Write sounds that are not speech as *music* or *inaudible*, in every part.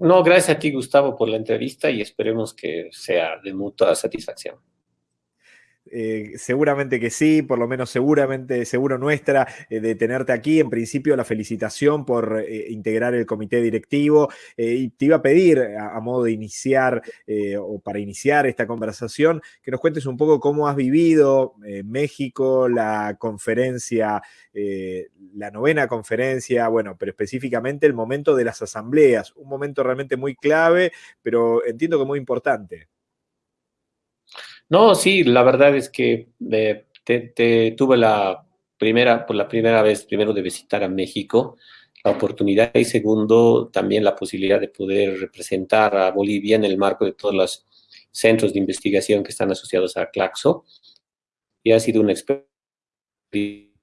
No, gracias a ti, Gustavo, por la entrevista y esperemos que sea de mutua satisfacción. Eh, seguramente que sí, por lo menos seguramente, seguro nuestra, eh, de tenerte aquí. En principio, la felicitación por eh, integrar el comité directivo. y te iba a pedir, a, modo de iniciar o para iniciar esta conversación, que nos cuentes un poco cómo has vivido México, la conferencia, la novena conferencia, bueno, pero específicamente el momento de las asambleas, un momento realmente muy clave, pero entiendo que muy importante. No, sí, la verdad es que eh, tuve la primera, por la primera vez, primero de visitar a México, la oportunidad y segundo, también la posibilidad de poder representar a Bolivia en el marco de todos los centros de investigación que están asociados a Claxo. Y ha sido una experiencia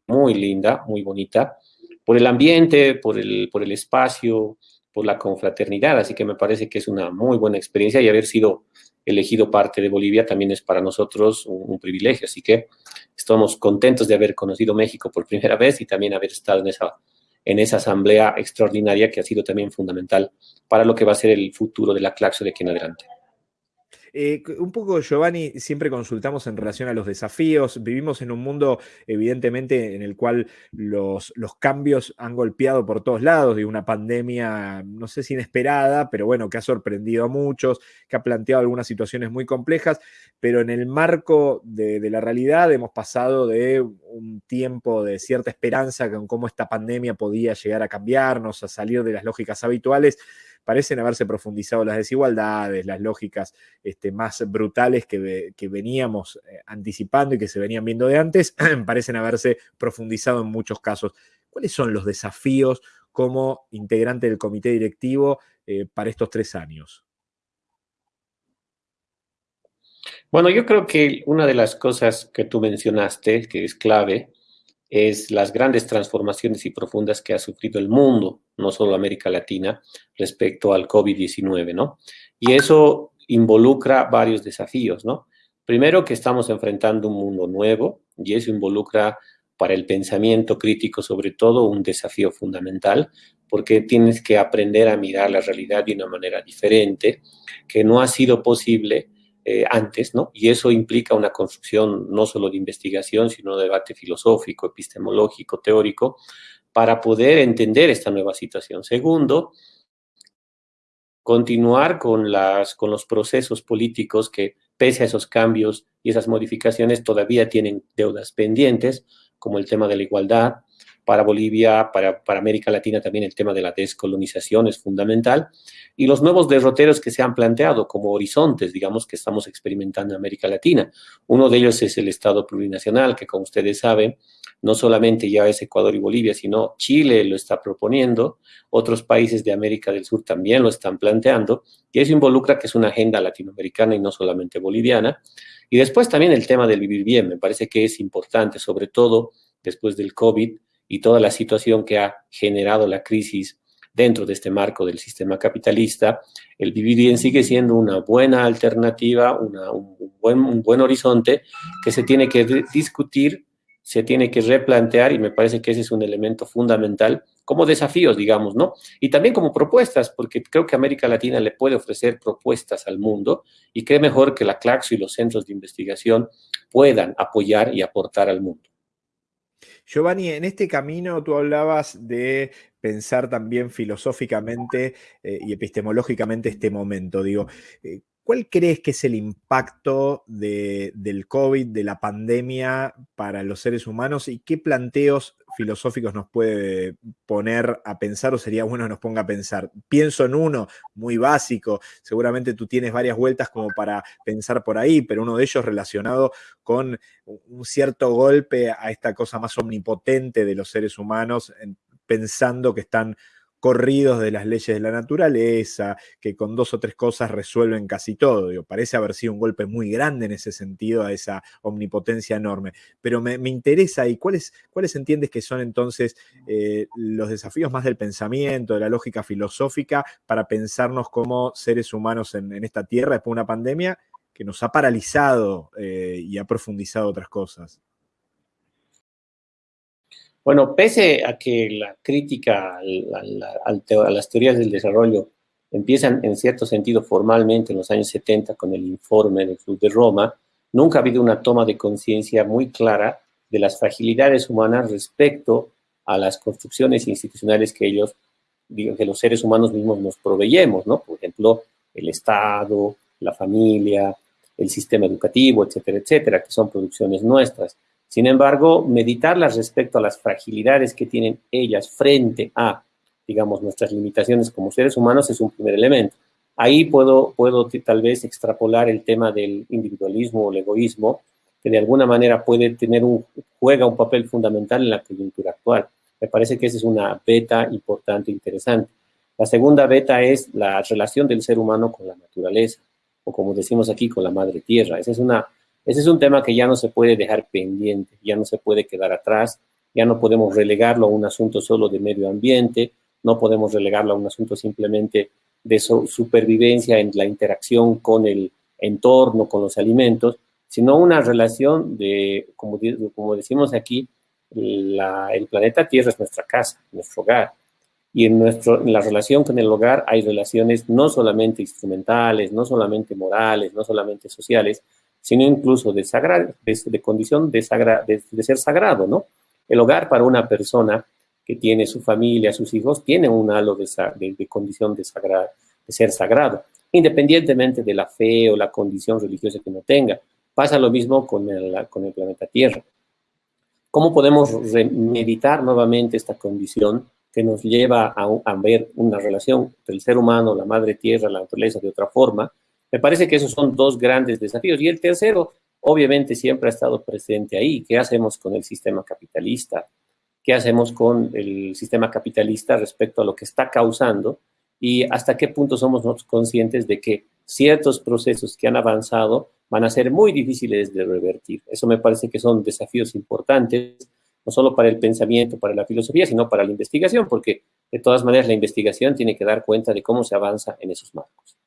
muy linda, muy bonita, por el ambiente, por el, por el espacio, por la confraternidad, así que me parece que es una muy buena experiencia y haber sido elegido parte de Bolivia también es para nosotros un, privilegio. Así que estamos contentos de haber conocido México por primera vez y también haber estado en esa, en esa asamblea extraordinaria que ha sido también fundamental para lo que va a ser el futuro de la Claxo de aquí en adelante. Eh, un poco, Giovanni, siempre consultamos en relación a los desafíos. Vivimos en un mundo, evidentemente, en el cual los, los cambios han golpeado por todos lados, de una pandemia, no sé si inesperada, pero bueno, que ha sorprendido a muchos, que ha planteado algunas situaciones muy complejas, pero en el marco de, de la realidad hemos pasado de un tiempo de cierta esperanza con cómo esta pandemia podía llegar a cambiarnos, a salir de las lógicas habituales parecen haberse profundizado las desigualdades, las lógicas este, más brutales que, veníamos eh, anticipando y que se venían viendo de antes, *clears throat* parecen haberse profundizado en muchos casos. ¿Cuáles son los desafíos como integrante del comité directivo eh, para estos tres años? Bueno, yo creo que una de las cosas que tú mencionaste, que es clave, es las grandes transformaciones y profundas que ha sufrido el mundo, no solo América Latina, respecto al COVID-19, ¿no? Y eso involucra varios desafíos, ¿no? Primero que estamos enfrentando un mundo nuevo y eso involucra para el pensamiento crítico sobre todo un desafío fundamental porque tienes que aprender a mirar la realidad de una manera diferente que no ha sido posible eh, antes, ¿no? Y eso implica una construcción no solo de investigación, sino de debate filosófico, epistemológico, teórico, para poder entender esta nueva situación. Segundo, continuar con, los procesos políticos que, pese a esos cambios y esas modificaciones, todavía tienen deudas pendientes, como el tema de la igualdad, para Bolivia, para, para, América Latina también el tema de la descolonización es fundamental, y los nuevos derroteros que se han planteado como horizontes, digamos, que estamos experimentando en América Latina. Uno de ellos es el Estado plurinacional, que como ustedes saben, no solamente ya es Ecuador y Bolivia, sino Chile lo está proponiendo, otros países de América del Sur también lo están planteando, y eso involucra que es una agenda latinoamericana y no solamente boliviana. Y después también el tema del vivir bien, me parece que es importante, sobre todo después del COVID, y toda la situación que ha generado la crisis dentro de este marco del sistema capitalista, el vivir bien sigue siendo una buena alternativa, un, buen, un buen horizonte que se tiene que discutir, se tiene que replantear y me parece que ese es un elemento fundamental como desafíos, digamos, ¿no? Y también como propuestas, porque creo que América Latina le puede ofrecer propuestas al mundo y qué mejor que la CLACSO y los centros de investigación puedan apoyar y aportar al mundo. Giovanni, en este camino tú hablabas de pensar también filosóficamente eh, y epistemológicamente este momento. Digo, eh, ¿cuál crees que es el impacto del COVID, de la pandemia para los seres humanos y qué planteos filosóficos nos puede poner a pensar o sería bueno que nos ponga a pensar? Pienso en uno muy básico, seguramente tú tienes varias vueltas como para pensar por ahí, pero uno de ellos relacionado con un cierto golpe a esta cosa más omnipotente de los seres humanos, pensando que están corridos de las leyes de la naturaleza, que con dos o tres cosas resuelven casi todo. parece haber sido un golpe muy grande en ese sentido a esa omnipotencia enorme. Pero me, interesa, ¿y cuáles, cuáles entiendes que son entonces eh, los desafíos más del pensamiento, de la lógica filosófica, para pensarnos como seres humanos en, esta tierra después de una pandemia que nos ha paralizado eh, y ha profundizado otras cosas? Bueno, pese a que la crítica a, las teorías del desarrollo empiezan en cierto sentido formalmente en los años 70 con el informe del Club de Roma, nunca ha habido una toma de conciencia muy clara de las fragilidades humanas respecto a las construcciones institucionales que ellos, digo, que los seres humanos mismos nos proveyemos, ¿no? Por ejemplo, el Estado, la familia, el sistema educativo, etcétera, etcétera, que son producciones nuestras. Sin embargo, meditarlas respecto a las fragilidades que tienen ellas frente a, digamos, nuestras limitaciones como seres humanos es un primer elemento. Ahí puedo, puedo tal vez extrapolar el tema del individualismo o el egoísmo, que de alguna manera puede tener un, juega un papel fundamental en la coyuntura actual. Me parece que esa es una beta importante, interesante. La segunda beta es la relación del ser humano con la naturaleza, o como decimos aquí, con la madre tierra. Ese es, una, ese es un tema que ya no se puede dejar pendiente, ya no se puede quedar atrás, ya no podemos relegarlo a un asunto solo de medio ambiente, no podemos relegarlo a un asunto simplemente de supervivencia en la interacción con el entorno, con los alimentos, sino una relación de, como, como decimos aquí, el planeta Tierra es nuestra casa, nuestro hogar. Y en, nuestro, en la relación con el hogar hay relaciones no solamente instrumentales, no solamente morales, no solamente sociales, sino incluso de, de, condición de, de, ser sagrado, ¿no? El hogar para una persona que tiene su familia, sus hijos, tiene un halo de, condición de, de ser sagrado, independientemente de la fe o la condición religiosa que no tenga. Pasa lo mismo con el, con el planeta Tierra. ¿Cómo podemos meditar nuevamente esta condición que nos lleva a, ver una relación entre el ser humano, la madre tierra, la naturaleza de otra forma? Me parece que esos son dos grandes desafíos. Y el tercero, obviamente, siempre ha estado presente ahí. ¿Qué hacemos con el sistema capitalista? ¿Qué hacemos con el sistema capitalista respecto a lo que está causando? Y hasta qué punto somos conscientes de que ciertos procesos que han avanzado van a ser muy difíciles de revertir. Eso me parece que son desafíos importantes, no solo para el pensamiento, para la filosofía, sino para la investigación, porque de todas maneras la investigación tiene que dar cuenta de cómo se avanza en esos marcos.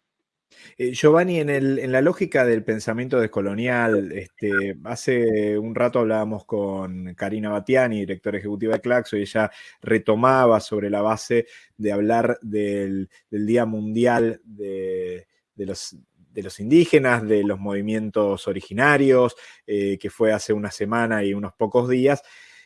Eh, Giovanni, en, la lógica del pensamiento descolonial, este, hace un rato hablábamos con Karina Batiani, directora ejecutiva de Claxo, y ella retomaba sobre la base de hablar del, Día Mundial de, de los, de los indígenas, de los movimientos originarios, eh, que fue hace una semana y unos pocos días.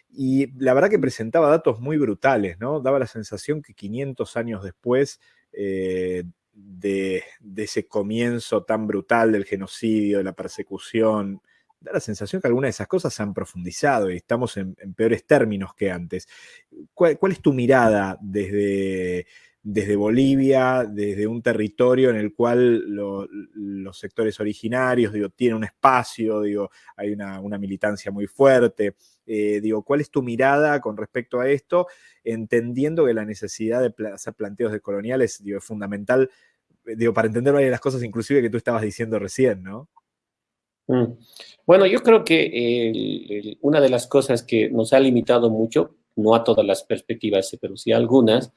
Y la verdad que presentaba datos muy brutales, ¿no? Daba la sensación que 500 años después eh, de, ese comienzo tan brutal del genocidio, de la persecución, da la sensación que algunas de esas cosas se han profundizado y estamos en, peores términos que antes. ¿Cuál, es tu mirada desde, desde Bolivia, desde un territorio en el cual los sectores originarios, digo, tienen un espacio, digo, hay una, militancia muy fuerte. Eh, digo, ¿cuál es tu mirada con respecto a esto? Entendiendo que la necesidad de hacer planteos decoloniales digo, es fundamental, eh, digo, para entender varias de las cosas inclusive que tú estabas diciendo recién, ¿no? Mm. Bueno, yo creo que una de las cosas que nos ha limitado mucho, no a todas las perspectivas, pero sí a algunas,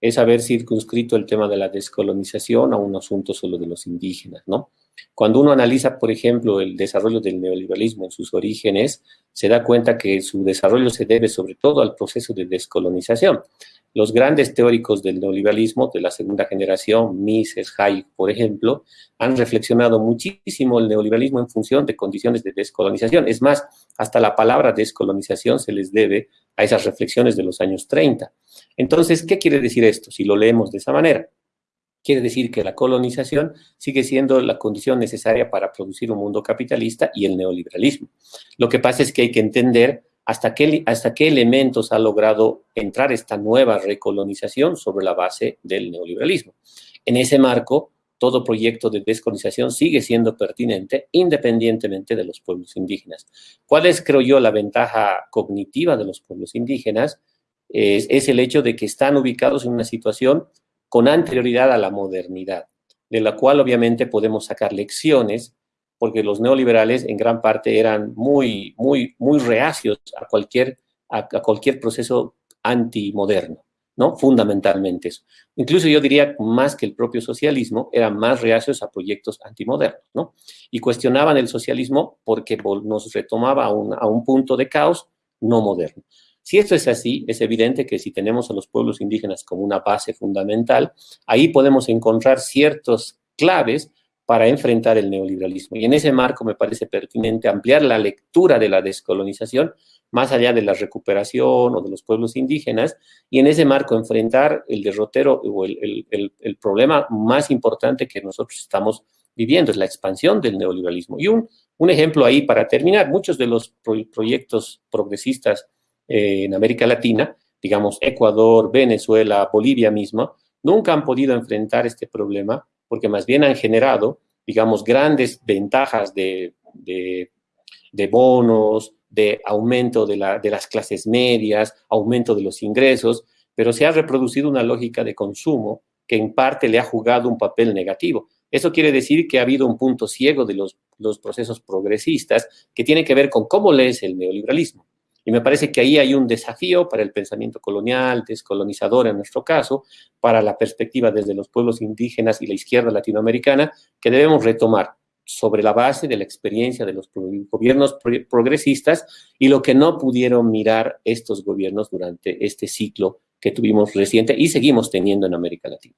es haber circunscrito el tema de la descolonización a un asunto solo de los indígenas, ¿no? Cuando uno analiza, por ejemplo, el desarrollo del neoliberalismo en sus orígenes, se da cuenta que su desarrollo se debe sobre todo al proceso de descolonización. Los grandes teóricos del neoliberalismo de la segunda generación, Mises, Hayek, por ejemplo, han reflexionado muchísimo el neoliberalismo en función de condiciones de descolonización. Es más, hasta la palabra descolonización se les debe a esas reflexiones de los años 30. Entonces, ¿qué quiere decir esto si lo leemos de esa manera? Quiere decir que la colonización sigue siendo la condición necesaria para producir un mundo capitalista y el neoliberalismo. Lo que pasa es que hay que entender hasta qué, hasta qué elementos ha logrado entrar esta nueva recolonización sobre la base del neoliberalismo. En ese marco, todo proyecto de descolonización sigue siendo pertinente independientemente de los pueblos indígenas. ¿Cuál es, creo yo, la ventaja cognitiva de los pueblos indígenas? Es, es el hecho de que están ubicados en una situación con anterioridad a la modernidad, de la cual obviamente podemos sacar lecciones porque los neoliberales en gran parte eran muy, muy, muy reacios a cualquier, a, cualquier proceso antimoderno, ¿no? Fundamentalmente eso. Incluso yo diría más que el propio socialismo, eran más reacios a proyectos antimodernos, ¿no? Y cuestionaban el socialismo porque nos retomaba a un, a un punto de caos no moderno. Si esto es así, es evidente que si tenemos a los pueblos indígenas como una base fundamental, ahí podemos encontrar ciertos claves para enfrentar el neoliberalismo. Y en ese marco me parece pertinente ampliar la lectura de la descolonización más allá de la recuperación o de los pueblos indígenas, y en ese marco enfrentar el derrotero o el, el problema más importante que nosotros estamos viviendo, es la expansión del neoliberalismo. Y un, un ejemplo ahí para terminar, muchos de los proyectos progresistas eh, en América Latina, digamos Ecuador, Venezuela, Bolivia misma, nunca han podido enfrentar este problema porque más bien han generado, digamos, grandes ventajas de, de, bonos, de aumento de, la, de las clases medias, aumento de los ingresos, pero se ha reproducido una lógica de consumo que en parte le ha jugado un papel negativo. Eso quiere decir que ha habido un punto ciego de los, los procesos progresistas que tiene que ver con cómo lees el neoliberalismo. Y me parece que ahí hay un desafío para el pensamiento colonial, descolonizador en nuestro caso, para la perspectiva desde los pueblos indígenas y la izquierda latinoamericana, que debemos retomar sobre la base de la experiencia de los gobiernos progresistas y lo que no pudieron mirar estos gobiernos durante este ciclo que tuvimos reciente y seguimos teniendo en América Latina.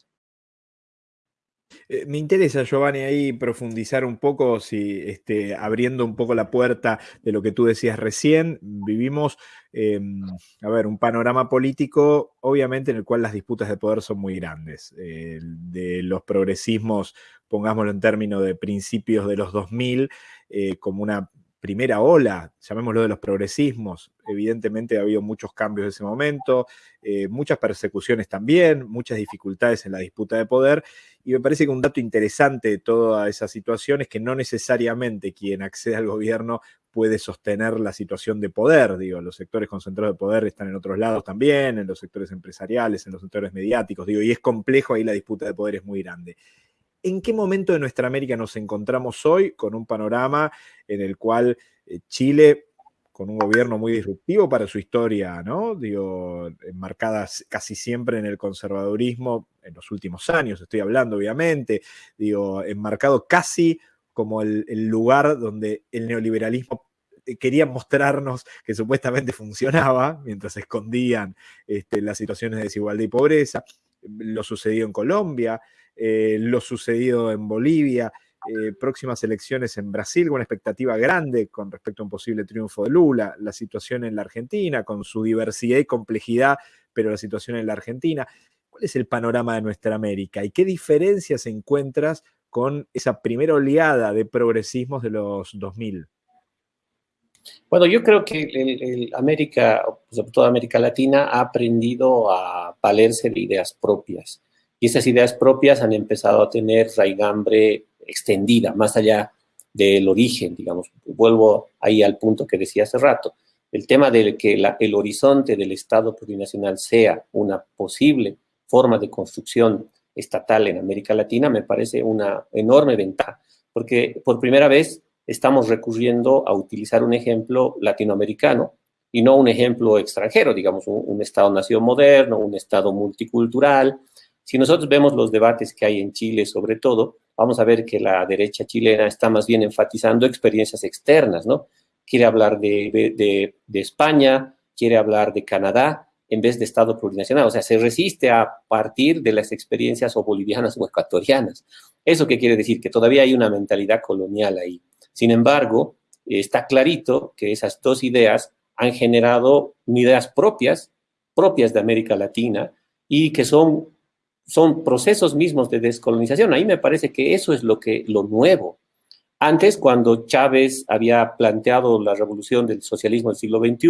Eh, me interesa, Giovanni, ahí profundizar un poco, si este, abriendo un poco la puerta de lo que tú decías recién, vivimos, em, a ver, un panorama político, obviamente, en el cual las disputas de poder son muy grandes. de los progresismos, pongámoslo en términos de principios de los 2000, eh, como una primera ola, llamémoslo de los progresismos, evidentemente ha habido muchos cambios en ese momento, eh, muchas persecuciones también, muchas dificultades en la disputa de poder, y me parece que un dato interesante de toda esa situación es que no necesariamente quien accede al gobierno puede sostener la situación de poder, digo, los sectores concentrados de poder están en otros lados también, en los sectores empresariales, en los sectores mediáticos, digo, y es complejo, ahí la disputa de poder es muy grande. ¿En qué momento de nuestra América nos encontramos hoy con un panorama en el cual eh, Chile, con un gobierno muy disruptivo para su historia, ¿no? Digo, casi siempre en el conservadurismo en los últimos años, estoy hablando obviamente, digo, enmarcado casi como el, lugar donde el neoliberalismo eh, quería mostrarnos que supuestamente *laughs* funcionaba, mientras escondían este, las situaciones de desigualdad y pobreza. Lo sucedió en Colombia, eh, lo sucedido en Bolivia, eh, próximas elecciones en Brasil con una expectativa grande con respecto a un posible triunfo de Lula, la situación en la Argentina con su diversidad y complejidad, pero la situación en la Argentina. ¿Cuál es el panorama de nuestra América y qué diferencias encuentras con esa primera oleada de progresismos de los 2000? Bueno, yo creo que América, sobre todo América Latina, ha aprendido a valerse de ideas propias y esas ideas propias han empezado a tener raigambre extendida, más allá del origen, digamos. Vuelvo ahí al punto que decía hace rato. El tema de que el horizonte del Estado plurinacional sea una posible forma de construcción estatal en América Latina me parece una enorme ventaja, porque por primera vez estamos recurriendo a utilizar un ejemplo latinoamericano y no un ejemplo extranjero, digamos, un, un Estado-nación moderno, un Estado multicultural, si nosotros vemos los debates que hay en Chile, sobre todo, vamos a ver que la derecha chilena está más bien enfatizando experiencias externas, ¿no? Quiere hablar de, España, quiere hablar de Canadá, en vez de Estado plurinacional. O sea, se resiste a partir de las experiencias o bolivianas o ecuatorianas. ¿Eso qué quiere decir? Que todavía hay una mentalidad colonial ahí. Sin embargo, está clarito que esas dos ideas han generado ideas propias, propias de América Latina, y que son son procesos mismos de descolonización. Ahí me parece que eso es lo, que, lo nuevo. Antes, cuando Chávez había planteado la revolución del socialismo del siglo XXI,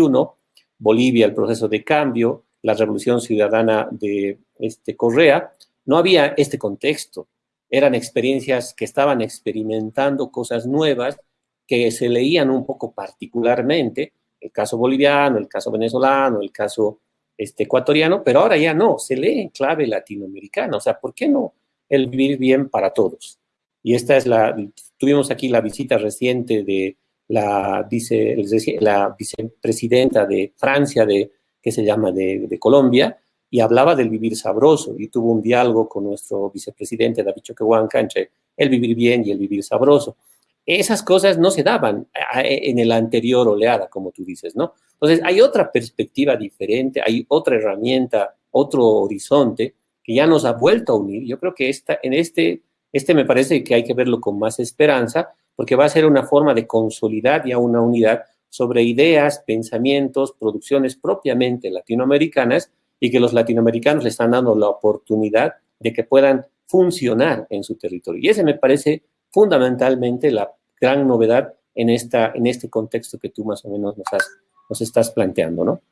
Bolivia, el proceso de cambio, la revolución ciudadana de este, Correa, no había este contexto. Eran experiencias que estaban experimentando cosas nuevas que se leían un poco particularmente, el caso boliviano, el caso venezolano, el caso este, ecuatoriano, pero ahora ya no, se lee en clave latinoamericana. O sea, ¿por qué no el vivir bien para todos? Y esta es la, tuvimos aquí la visita reciente de la, vice, la vicepresidenta de Francia, de, que se llama de, de, Colombia, y hablaba del vivir sabroso, y tuvo un diálogo con nuestro vicepresidente David Choquehuanca entre el vivir bien y el vivir sabroso. Esas cosas no se daban en el anterior oleada, como tú dices, ¿no? Entonces, hay otra perspectiva diferente, hay otra herramienta, otro horizonte que ya nos ha vuelto a unir. Yo creo que esta, en este, este me parece que hay que verlo con más esperanza, porque va a ser una forma de consolidar ya una unidad sobre ideas, pensamientos, producciones propiamente latinoamericanas y que los latinoamericanos le están dando la oportunidad de que puedan funcionar en su territorio. Y ese me parece fundamentalmente la gran novedad en, esta, en este contexto que tú más o menos nos, estás planteando, ¿no?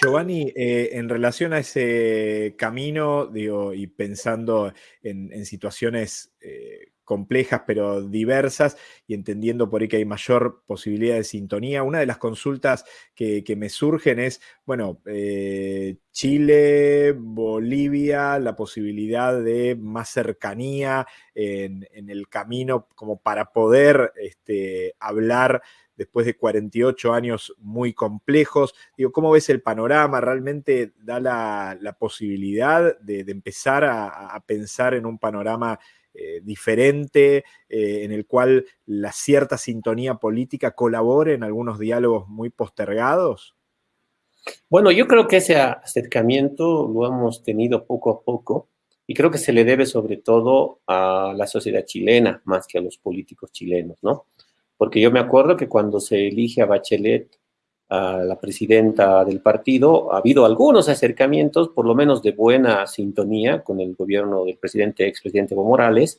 Giovanni, eh, en relación a ese camino, digo, y pensando en, situaciones eh, complejas pero diversas y entendiendo por ahí que hay mayor posibilidad de sintonía. Una de las consultas que, me surgen es, bueno, eh, Chile, Bolivia, la posibilidad de más cercanía en, el camino como para poder este, hablar después de 48 años muy complejos. Digo, ¿cómo ves el panorama? ¿Realmente da la, posibilidad de, empezar a, pensar en un panorama eh, diferente, eh, en el cual la cierta sintonía política colabore en algunos diálogos muy postergados? Bueno, yo creo que ese acercamiento lo hemos tenido poco a poco y creo que se le debe sobre todo a la sociedad chilena más que a los políticos chilenos, ¿no? Porque yo me acuerdo que cuando se elige a Bachelet a la presidenta del partido, ha habido algunos acercamientos, por lo menos de buena sintonía con el gobierno del presidente, expresidente Evo Morales,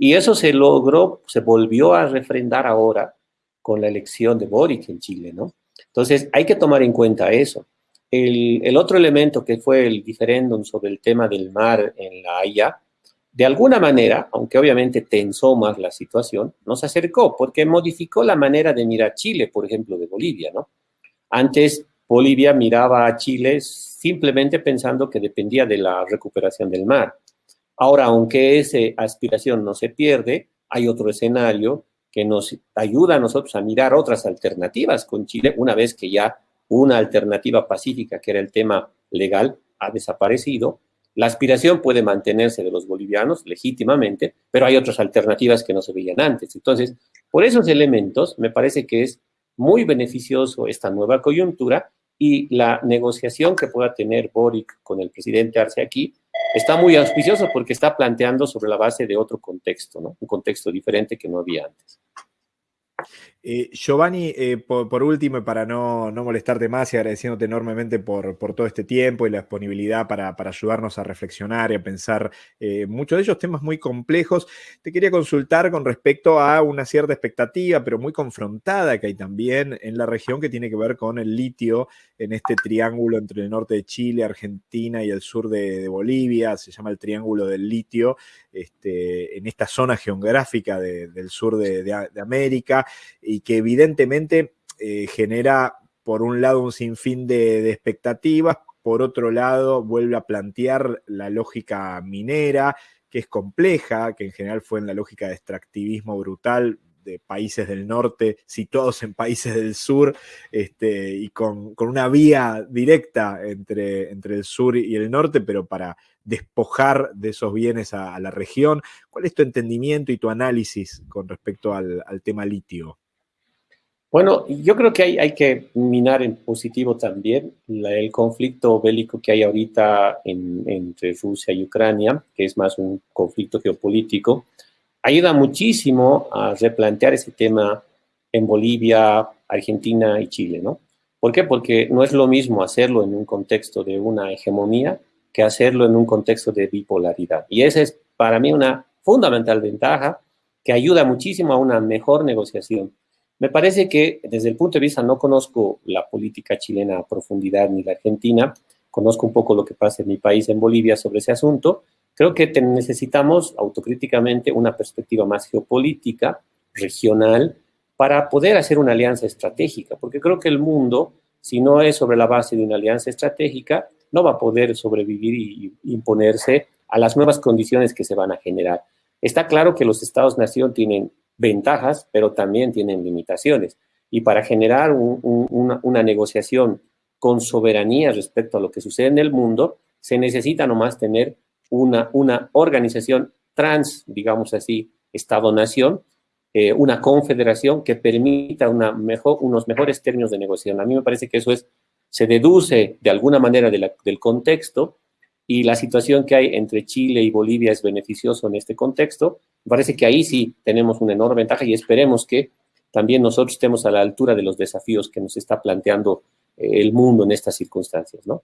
y eso se logró, se volvió a refrendar ahora con la elección de Boric en Chile, ¿no? Entonces, hay que tomar en cuenta eso. El, el otro elemento que fue el diferéndum sobre el tema del mar en la Haya, de alguna manera, aunque obviamente tensó más la situación, nos acercó porque modificó la manera de mirar Chile, por ejemplo, de Bolivia, ¿no? Antes Bolivia miraba a Chile simplemente pensando que dependía de la recuperación del mar. Ahora, aunque esa aspiración no se pierde, hay otro escenario que nos ayuda a nosotros a mirar otras alternativas con Chile, una vez que ya una alternativa pacífica, que era el tema legal, ha desaparecido. La aspiración puede mantenerse de los bolivianos legítimamente, pero hay otras alternativas que no se veían antes. Entonces, por esos elementos, me parece que es muy beneficioso esta nueva coyuntura y la negociación que pueda tener Boric con el presidente Arce aquí está muy auspicioso porque está planteando sobre la base de otro contexto, un contexto diferente que no había antes. Eh, Giovanni, eh, por, último, para no, molestarte más y agradeciéndote enormemente por, todo este tiempo y la disponibilidad para, ayudarnos a reflexionar y a pensar eh, muchos de ellos temas muy complejos, te quería consultar con respecto a una cierta expectativa, pero muy confrontada que hay también en la región que tiene que ver con el litio en este triángulo entre el norte de Chile, Argentina y el sur de, Bolivia, se llama el Triángulo del Litio, este, en esta zona geográfica del sur de, América y que evidentemente eh, genera, por un lado, un sinfín de, expectativas, por otro lado, vuelve a plantear la lógica minera, que es compleja, que en general fue en la lógica de extractivismo brutal de países del norte situados en países del sur este, y con, una vía directa entre, entre el sur y el norte, pero para despojar de esos bienes a, la región. ¿Cuál es tu entendimiento y tu análisis con respecto al tema litio? Bueno, yo creo que hay, que minar en positivo también el conflicto bélico que hay ahorita entre Rusia y Ucrania, que es más un conflicto geopolítico, ayuda muchísimo a replantear ese tema en Bolivia, Argentina y Chile, ¿no? ¿Por qué? Porque no es lo mismo hacerlo en un contexto de una hegemonía que hacerlo en un contexto de bipolaridad. Y esa es para mí una fundamental ventaja que ayuda muchísimo a una mejor negociación me parece que desde el punto de vista, no conozco la política chilena a profundidad ni la argentina, conozco un poco lo que pasa en mi país, en Bolivia, sobre ese asunto. Creo que necesitamos autocríticamente una perspectiva más geopolítica, regional, para poder hacer una alianza estratégica, porque creo que el mundo, si no es sobre la base de una alianza estratégica, no va a poder sobrevivir y imponerse a las nuevas condiciones que se van a generar. Está claro que los estados-nación tienen ventajas, pero también tienen limitaciones. Y para generar una, negociación con soberanía respecto a lo que sucede en el mundo, se necesita nomás tener una, una organización trans, digamos así, Estado-nación, eh, una confederación que permita una mejor, unos mejores términos de negociación. A mí me parece que eso es, se deduce de alguna manera del contexto y la situación que hay entre Chile y Bolivia es beneficioso en este contexto. Parece que ahí sí tenemos una enorme ventaja y esperemos que también nosotros estemos a la altura de los desafíos que nos está planteando eh, el mundo en estas circunstancias, ¿no?